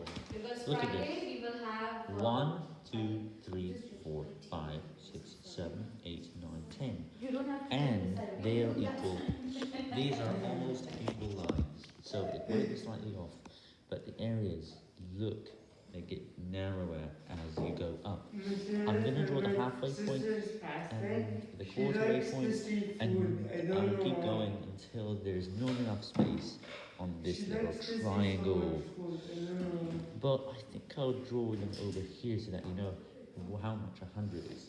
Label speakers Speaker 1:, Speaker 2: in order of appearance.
Speaker 1: what I have drawn.
Speaker 2: Because
Speaker 1: Look at
Speaker 2: this. we will have uh,
Speaker 1: One, two, three, four, five, six, seven, eight, nine, ten.
Speaker 2: You don't have to
Speaker 1: And they are equal. These are almost equal lines, so it might be slightly off, but the areas look, they get narrower as you go up. I'm gonna draw the halfway point and the quarterway point, and I'll keep going until there's not enough space on this little triangle. But I think I'll draw them over here so that you know how much a hundred is.